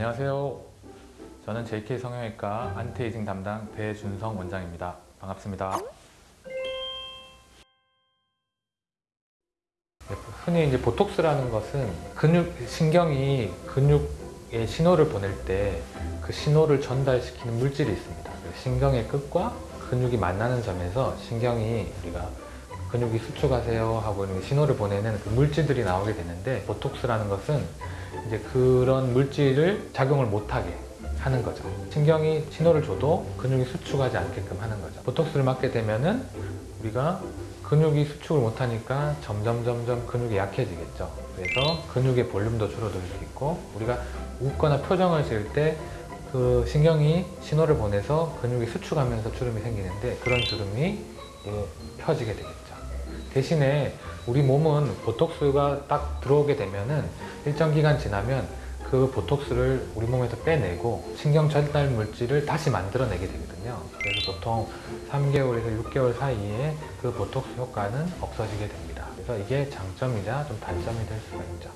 안녕하세요. 저는 JK 성형외과 안티에이징 담당 배준성 원장입니다. 반갑습니다. 네, 흔히 이제 보톡스라는 것은 근육, 신경이 근육에 신호를 보낼 때 그 신호를 전달시키는 물질이 있습니다. 그 신경의 끝과 근육이 만나는 점에서 신경이 우리가 근육이 수축하세요 하고 신호를 보내는 그 물질들이 나오게 되는데 보톡스라는 것은 이제 그런 물질을 작용을 못하게 하는 거죠. 신경이 신호를 줘도 근육이 수축하지 않게끔 하는 거죠. 보톡스를 맞게 되면은 우리가 근육이 수축을 못하니까 점점 점점 근육이 약해지겠죠. 그래서 근육의 볼륨도 줄어들 수 있고 우리가 웃거나 표정을 지을 때 그 신경이 신호를 보내서 근육이 수축하면서 주름이 생기는데 그런 주름이 예, 펴지게 되겠죠. 대신에 우리 몸은 보톡스가 딱 들어오게 되면은 일정 기간 지나면 그 보톡스를 우리 몸에서 빼내고 신경 전달 물질을 다시 만들어내게 되거든요. 그래서 보통 3개월에서 6개월 사이에 그 보톡스 효과는 없어지게 됩니다. 그래서 이게 장점이자 좀 단점이 될 수가 있죠.